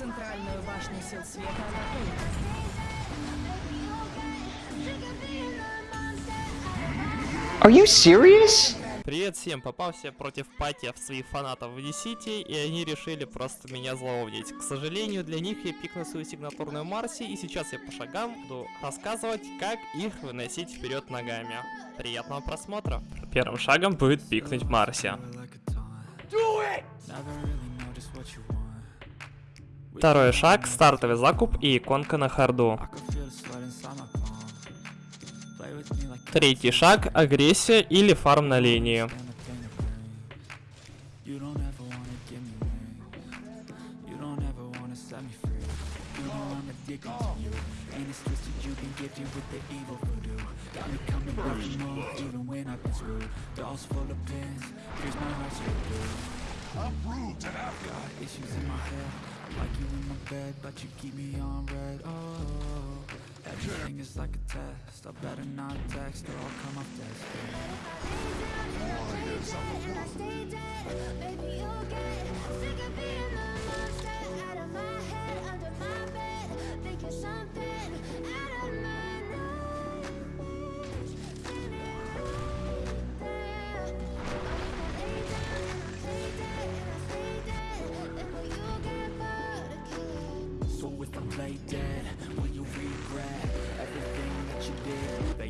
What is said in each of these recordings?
Центральную башню сил света. Are you serious? Привет всем, попался против патиев своих фанатов в D-City, и они решили просто меня зловнить. К сожалению, для них я пикнул свою сигнатурную Марси, и сейчас я по шагам буду рассказывать, как их выносить вперед ногами. Приятного просмотра. Первым шагом будет пикнуть Марси. Второй шаг, стартовый закуп и иконка на харду. Третий шаг, агрессия или фарм на линии. Rude and I've got issues in my head Like you in my bed, but you keep me on red. Oh, everything is like a test. I better not text or I'll come off dead. Something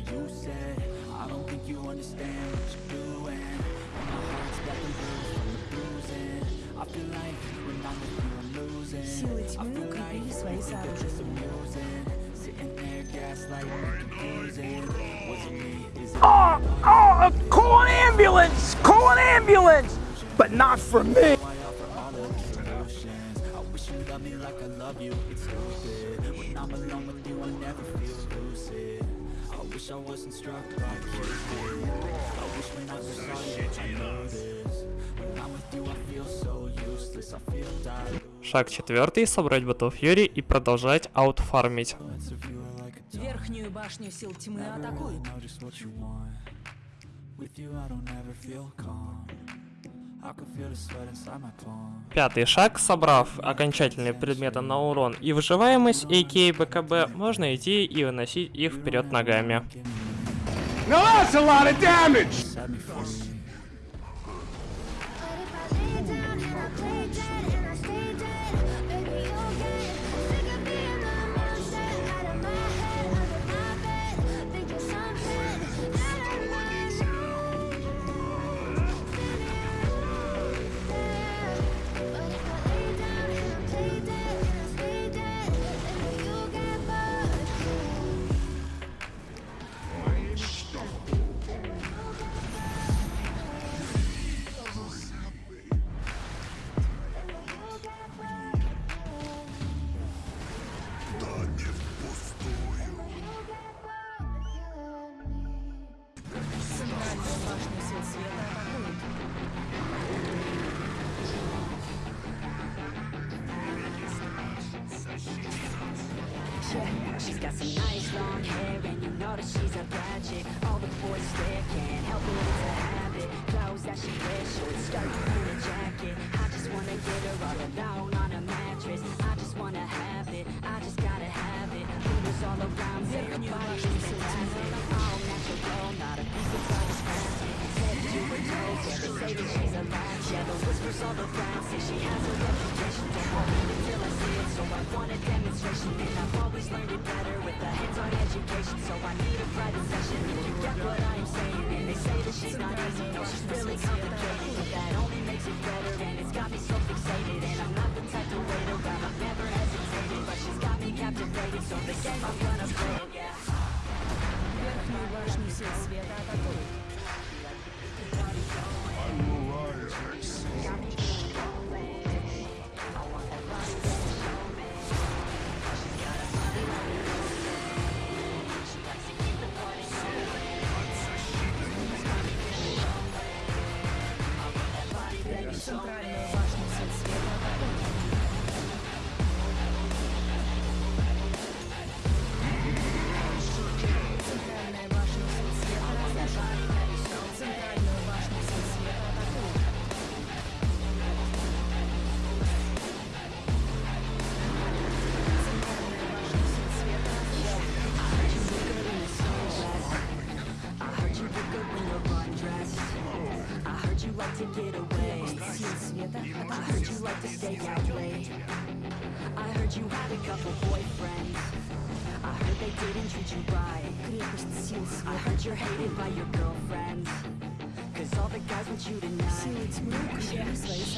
did, that you said I don't think you understand what you're doing And my heart's getting bruised from the bruising I feel like when I'm with you I'm losing Силы I тьмы feel укрепили like свои we think that it's сооружения. amusing Sitting there gaslighting and confusing Was it me? Is it Oh, oh, call an ambulance! Call an ambulance! But not for me! why I offer all of these solutions I wish you loved me like I love you, it's stupid When I'm alone with you I never feel lucid I wish I wasn't struck by Cupid I wish when I saw you I knew this When I'm with you I feel so useless I feel dilute Шаг четвертый, собрать ботов Фьюри и продолжать аутфармить. Верхнюю башню сил тьмы атакуют. Пятый шаг, собрав окончательные предметы на урон и выживаемость, а.к.а. БКБ, можно идти и выносить их вперед ногами. Now that's a lot of damage! Alone on a mattress. I just wanna have it, I just gotta have it. Rumors all around body is fantastic All natural not a piece of body scratching Head to her toes, yeah, they say that she's a latch. Yeah, the whispers all around say she has a reputation. Don't believe it till I see it, so I want a demonstration. And I've always learned it better with a hands-on education. So I need a private session. If you get what I'm saying And they say that she's not easy, no, she's really complicated you like to get away? I heard you like to stay out late. I heard you had a couple boyfriends. I heard they didn't treat you right. I heard you're hated by your girlfriends. Cause all the guys want you tonight. Yeah. They say she's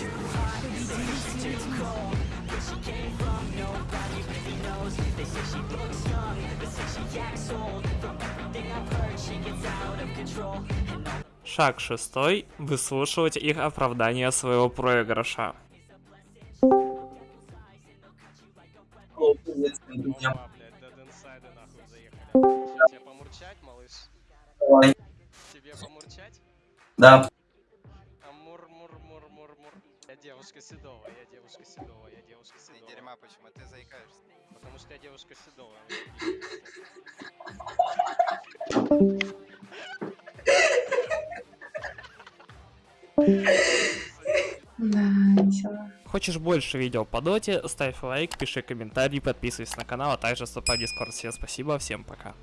too hot. They say she's too cold. Where she came from, nobody really knows. They say she Шаг шестой. Выслушивать их оправдание своего проигрыша. Тебе помурчать, малыш? Давай. Тебе помурчать? Да. А мур мур мур мур мур. Я девушка Седова, я девушка Седова, я девушка Седова. Дерьма, почему ты заикаешься? Потому что я девушка Седова. Хочешь больше видео по доте, ставь лайк, пиши комментарий, подписывайся на канал, а также вступай в дискорд. Всем спасибо, всем пока.